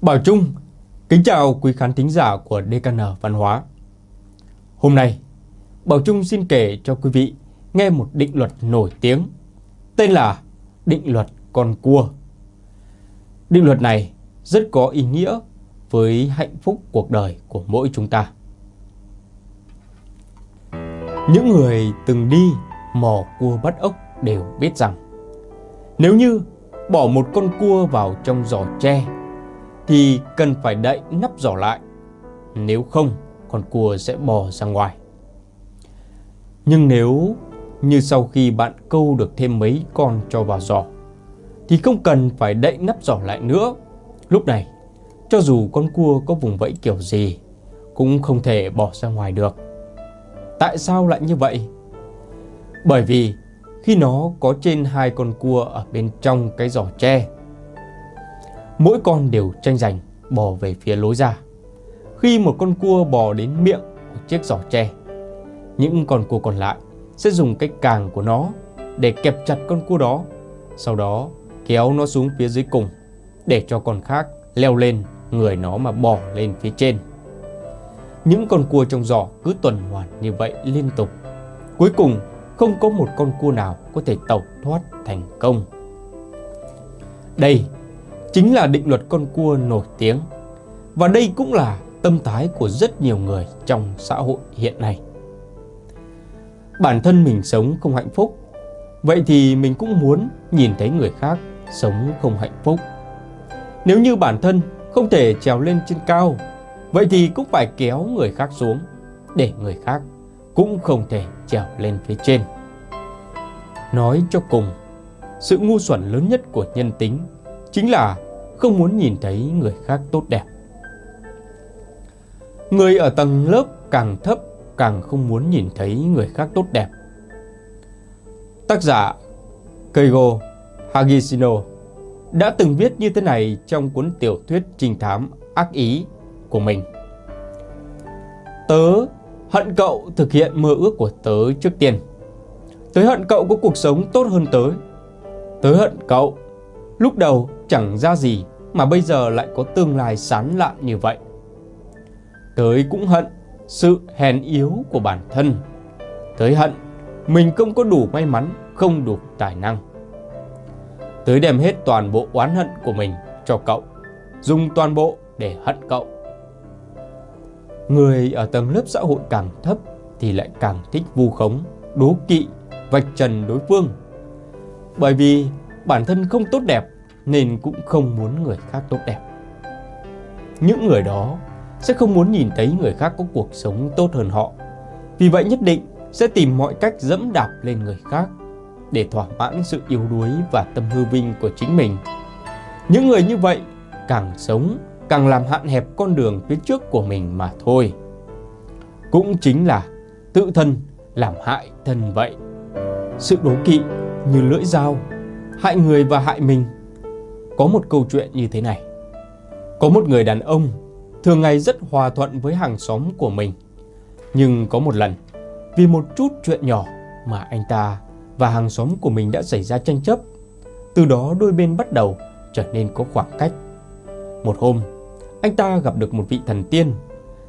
Bảo Trung, kính chào quý khán thính giả của DKN Văn hóa. Hôm nay, Bảo Trung xin kể cho quý vị nghe một định luật nổi tiếng tên là định luật con cua. Định luật này rất có ý nghĩa với hạnh phúc cuộc đời của mỗi chúng ta. Những người từng đi mò cua bắt ốc đều biết rằng nếu như bỏ một con cua vào trong giỏ tre thì cần phải đậy nắp giỏ lại. Nếu không, con cua sẽ bò ra ngoài. Nhưng nếu như sau khi bạn câu được thêm mấy con cho vào giỏ thì không cần phải đậy nắp giỏ lại nữa. Lúc này, cho dù con cua có vùng vẫy kiểu gì cũng không thể bỏ ra ngoài được. Tại sao lại như vậy? Bởi vì khi nó có trên hai con cua ở bên trong cái giỏ tre. Mỗi con đều tranh giành bò về phía lối ra. Khi một con cua bò đến miệng của chiếc giỏ tre, những con cua còn lại sẽ dùng cái càng của nó để kẹp chặt con cua đó, sau đó kéo nó xuống phía dưới cùng để cho con khác leo lên người nó mà bò lên phía trên. Những con cua trong giỏ cứ tuần hoàn như vậy liên tục. Cuối cùng không có một con cua nào có thể tẩu thoát thành công. Đây chính là định luật con cua nổi tiếng và đây cũng là tâm thái của rất nhiều người trong xã hội hiện nay. Bản thân mình sống không hạnh phúc, vậy thì mình cũng muốn nhìn thấy người khác sống không hạnh phúc. Nếu như bản thân không thể trèo lên trên cao, vậy thì cũng phải kéo người khác xuống để người khác cũng không thể trèo lên phía trên. Nói cho cùng, sự ngu xuẩn lớn nhất của nhân tính chính là không muốn nhìn thấy người khác tốt đẹp. Người ở tầng lớp càng thấp càng không muốn nhìn thấy người khác tốt đẹp. Tác giả Keigo Hagishino đã từng viết như thế này trong cuốn tiểu thuyết trinh thám ác ý của mình. Tớ hận cậu thực hiện mơ ước của tớ trước tiên. Tớ hận cậu có cuộc sống tốt hơn tớ. Tớ hận cậu lúc đầu chẳng ra gì mà bây giờ lại có tương lai sán lạn như vậy. Tới cũng hận sự hèn yếu của bản thân. Tới hận mình không có đủ may mắn, không đủ tài năng. Tới đem hết toàn bộ oán hận của mình cho cậu, dùng toàn bộ để hận cậu. Người ở tầng lớp xã hội càng thấp thì lại càng thích vu khống, đố kỵ, vạch trần đối phương. Bởi vì bản thân không tốt đẹp nên cũng không muốn người khác tốt đẹp. Những người đó sẽ không muốn nhìn thấy người khác có cuộc sống tốt hơn họ. Vì vậy nhất định sẽ tìm mọi cách dẫm đạp lên người khác để thỏa mãn sự yếu đuối và tâm hư vinh của chính mình. Những người như vậy càng sống càng làm hạn hẹp con đường phía trước của mình mà thôi. Cũng chính là tự thân làm hại thân vậy. Sự đố kỵ như lưỡi dao, hại người và hại mình. Có một câu chuyện như thế này. Có một người đàn ông thường ngày rất hòa thuận với hàng xóm của mình. Nhưng có một lần, vì một chút chuyện nhỏ mà anh ta và hàng xóm của mình đã xảy ra tranh chấp. Từ đó đôi bên bắt đầu trở nên có khoảng cách. Một hôm, anh ta gặp được một vị thần tiên.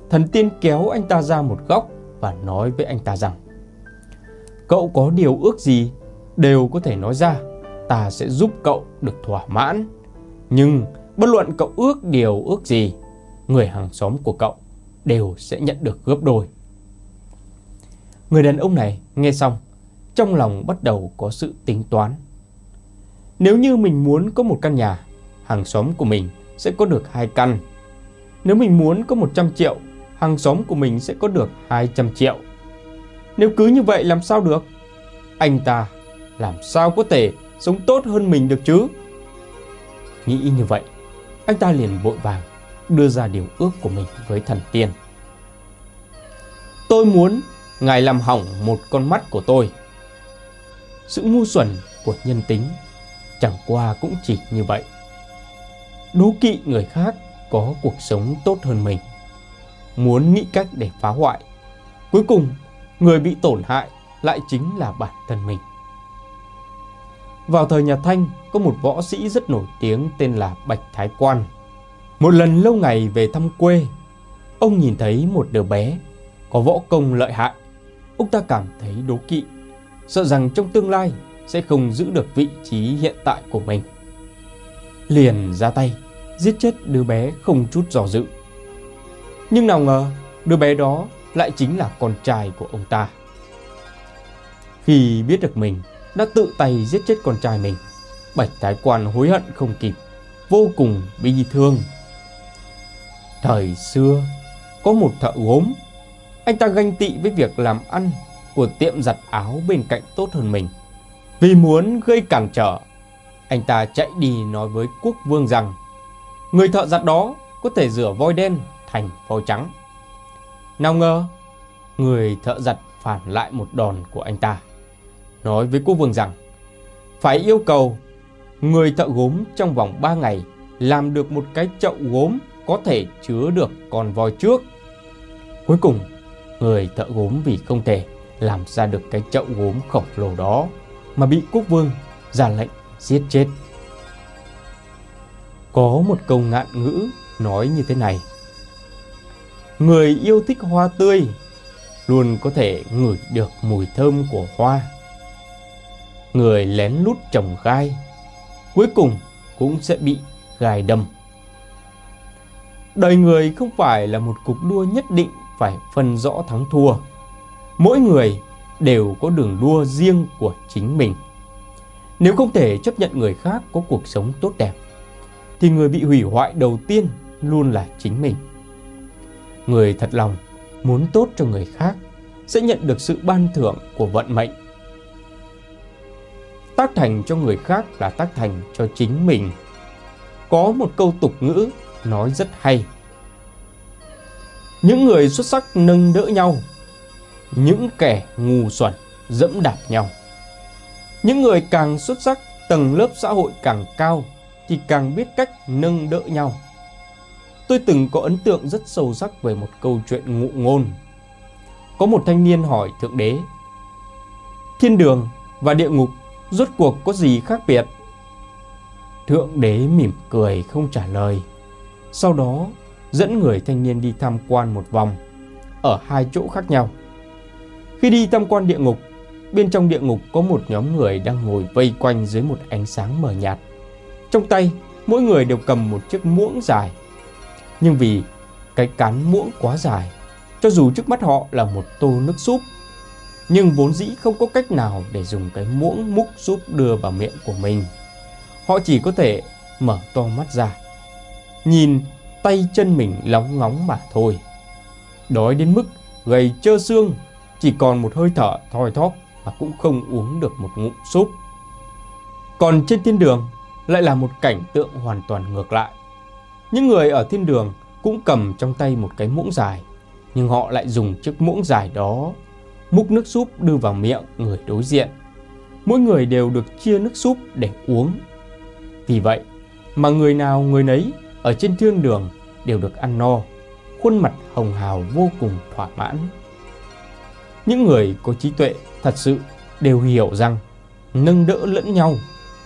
Thần tiên kéo anh ta ra một góc và nói với anh ta rằng Cậu có điều ước gì đều có thể nói ra, ta sẽ giúp cậu được thỏa mãn. Nhưng bất luận cậu ước điều ước gì, người hàng xóm của cậu đều sẽ nhận được gấp đôi. Người đàn ông này nghe xong, trong lòng bắt đầu có sự tính toán. Nếu như mình muốn có một căn nhà, hàng xóm của mình sẽ có được hai căn. Nếu mình muốn có 100 triệu, hàng xóm của mình sẽ có được 200 triệu. Nếu cứ như vậy làm sao được? Anh ta làm sao có thể sống tốt hơn mình được chứ? Nghĩ như vậy, anh ta liền vội vàng đưa ra điều ước của mình với thần tiên. Tôi muốn Ngài làm hỏng một con mắt của tôi. Sự ngu xuẩn của nhân tính chẳng qua cũng chỉ như vậy. Đố kỵ người khác có cuộc sống tốt hơn mình. Muốn nghĩ cách để phá hoại. Cuối cùng, người bị tổn hại lại chính là bản thân mình. Vào thời nhà Thanh, có một võ sĩ rất nổi tiếng tên là Bạch Thái Quan. Một lần lâu ngày về thăm quê, ông nhìn thấy một đứa bé có võ công lợi hại. Ông ta cảm thấy đố kỵ, sợ rằng trong tương lai sẽ không giữ được vị trí hiện tại của mình. Liền ra tay, giết chết đứa bé không chút do dự. Nhưng nào ngờ, đứa bé đó lại chính là con trai của ông ta. Khi biết được mình đã tự tay giết chết con trai mình, Bạch Thái Quan hối hận không kịp, vô cùng bi thương. Thời xưa, có một thợ gốm, anh ta ganh tị với việc làm ăn của tiệm giặt áo bên cạnh tốt hơn mình. Vì muốn gây cản trở, anh ta chạy đi nói với quốc vương rằng người thợ giặt đó có thể rửa voi đen thành voi trắng. Nào ngờ, người thợ giặt phản lại một đòn của anh ta. Nói với quốc vương rằng phải yêu cầu người thợ gốm trong vòng 3 ngày làm được một cái chậu gốm có thể chứa được con voi trước. Cuối cùng, người thợ gốm vì không thể làm ra được cái chậu gốm khổng lồ đó mà bị quốc vương ra lệnh giết chết. Có một câu ngạn ngữ nói như thế này. Người yêu thích hoa tươi luôn có thể ngửi được mùi thơm của hoa. Người lén lút trồng gai cuối cùng cũng sẽ bị gai đâm. Đời người không phải là một cuộc đua nhất định phải phân rõ thắng thua. Mỗi người đều có đường đua riêng của chính mình. Nếu không thể chấp nhận người khác có cuộc sống tốt đẹp, thì người bị hủy hoại đầu tiên luôn là chính mình. Người thật lòng muốn tốt cho người khác sẽ nhận được sự ban thưởng của vận mệnh. Tác thành cho người khác là tác thành cho chính mình. Có một câu tục ngữ nói rất hay. Những người xuất sắc nâng đỡ nhau, những kẻ ngu xuẩn dẫm đạp nhau. Những người càng xuất sắc, tầng lớp xã hội càng cao thì càng biết cách nâng đỡ nhau. Tôi từng có ấn tượng rất sâu sắc về một câu chuyện ngụ ngôn. Có một thanh niên hỏi Thượng Đế, Thiên đường và địa ngục rốt cuộc có gì khác biệt? Thượng Đế mỉm cười không trả lời. Sau đó dẫn người thanh niên đi tham quan một vòng ở hai chỗ khác nhau. Khi đi tham quan địa ngục, bên trong địa ngục có một nhóm người đang ngồi vây quanh dưới một ánh sáng mờ nhạt. Trong tay, mỗi người đều cầm một chiếc muỗng dài. Nhưng vì cái cán muỗng quá dài, cho dù trước mắt họ là một tô nước súp, nhưng vốn dĩ không có cách nào để dùng cái muỗng múc súp đưa vào miệng của mình. Họ chỉ có thể mở to mắt ra, nhìn tay chân mình lóng ngóng mà thôi. Đói đến mức gầy trơ xương, chỉ còn một hơi thở thoi thóp mà cũng không uống được một ngụm súp. Còn trên thiên đường lại là một cảnh tượng hoàn toàn ngược lại. Những người ở thiên đường cũng cầm trong tay một cái muỗng dài, nhưng họ lại dùng chiếc muỗng dài đó múc nước súp đưa vào miệng người đối diện. Mỗi người đều được chia nước súp để uống. Vì vậy mà người nào người nấy ở trên thiên đường đều được ăn no, khuôn mặt hồng hào vô cùng thỏa mãn. Những người có trí tuệ thật sự đều hiểu rằng nâng đỡ lẫn nhau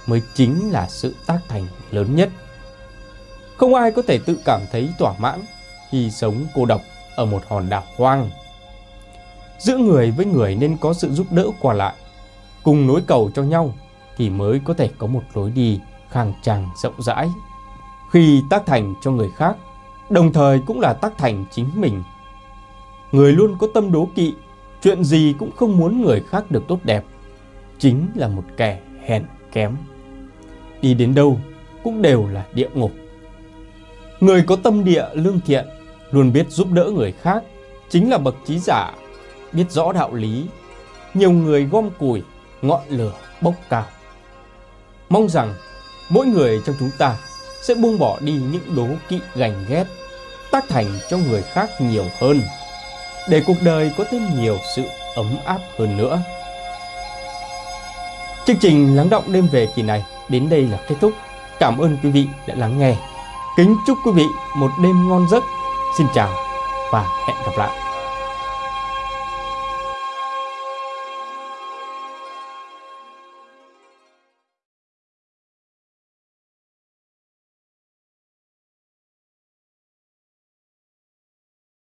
mới chính là sự tác thành lớn nhất. Không ai có thể tự cảm thấy thỏa mãn khi sống cô độc ở một hòn đảo hoang. Giữa người với người nên có sự giúp đỡ qua lại, cùng nối cầu cho nhau thì mới có thể có một lối đi khang trang rộng rãi. Khi tác thành cho người khác, đồng thời cũng là tác thành chính mình. Người luôn có tâm đố kỵ, chuyện gì cũng không muốn người khác được tốt đẹp, chính là một kẻ hèn kém. Đi đến đâu cũng đều là địa ngục. Người có tâm địa lương thiện, luôn biết giúp đỡ người khác, chính là bậc trí giả, biết rõ đạo lý. Nhiều người gom củi, ngọn lửa bốc cao. Mong rằng mỗi người trong chúng ta sẽ buông bỏ đi những đố kỵ gành ghét, tác thành cho người khác nhiều hơn, để cuộc đời có thêm nhiều sự ấm áp hơn nữa. Chương trình lắng động đêm về kỳ này đến đây là kết thúc. Cảm ơn quý vị đã lắng nghe. Kính chúc quý vị một đêm ngon giấc. Xin chào và hẹn gặp lại.